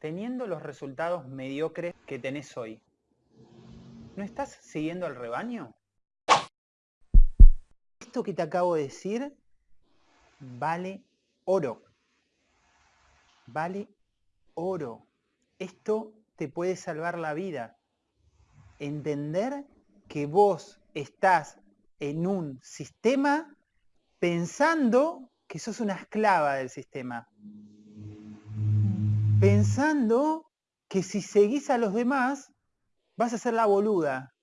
teniendo los resultados mediocres que tenés hoy, ¿no estás siguiendo al rebaño? Esto que te acabo de decir vale oro. Vale oro. Esto te puede salvar la vida. Entender que vos estás en un sistema pensando que sos una esclava del sistema pensando que si seguís a los demás, vas a ser la boluda.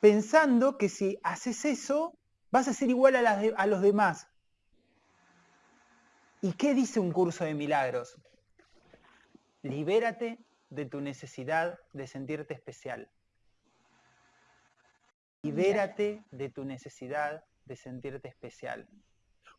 Pensando que si haces eso, vas a ser igual a, a los demás. ¿Y qué dice un curso de milagros? Libérate de tu necesidad de sentirte especial. Libérate de tu necesidad de sentirte especial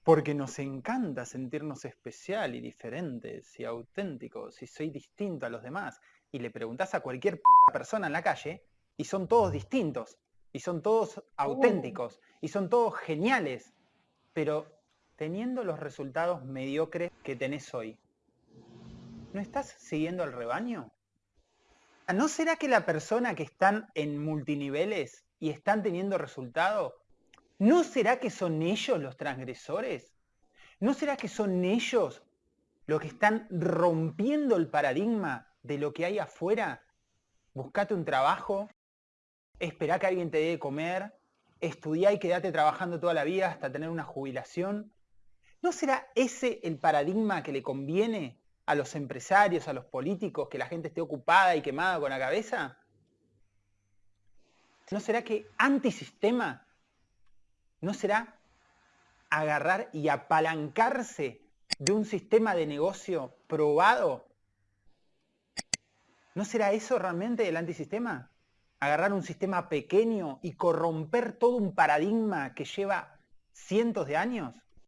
porque nos encanta sentirnos especial y diferentes y auténticos y soy distinto a los demás. Y le preguntás a cualquier persona en la calle y son todos distintos y son todos auténticos y son todos geniales, pero teniendo los resultados mediocres que tenés hoy, ¿no estás siguiendo al rebaño? ¿No será que la persona que están en multiniveles y están teniendo resultados ¿No será que son ellos los transgresores? ¿No será que son ellos los que están rompiendo el paradigma de lo que hay afuera? Buscate un trabajo, esperá que alguien te dé de comer, estudiá y quédate trabajando toda la vida hasta tener una jubilación. ¿No será ese el paradigma que le conviene a los empresarios, a los políticos, que la gente esté ocupada y quemada con la cabeza? ¿No será que antisistema ¿No será agarrar y apalancarse de un sistema de negocio probado? ¿No será eso realmente el antisistema? Agarrar un sistema pequeño y corromper todo un paradigma que lleva cientos de años.